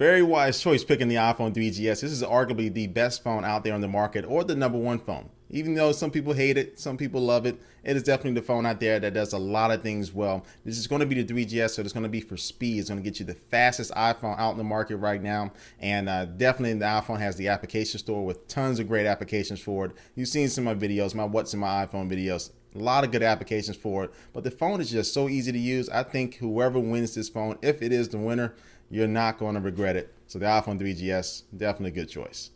Very wise choice picking the iPhone 3GS. This is arguably the best phone out there on the market or the number one phone. Even though some people hate it, some people love it, it is definitely the phone out there that does a lot of things well. This is going to be the 3GS, so it's going to be for speed. It's going to get you the fastest iPhone out in the market right now. And uh, definitely the iPhone has the application store with tons of great applications for it. You've seen some of my videos, my What's in my iPhone videos. A lot of good applications for it, but the phone is just so easy to use. I think whoever wins this phone, if it is the winner, you're not going to regret it. So the iPhone 3GS, definitely a good choice.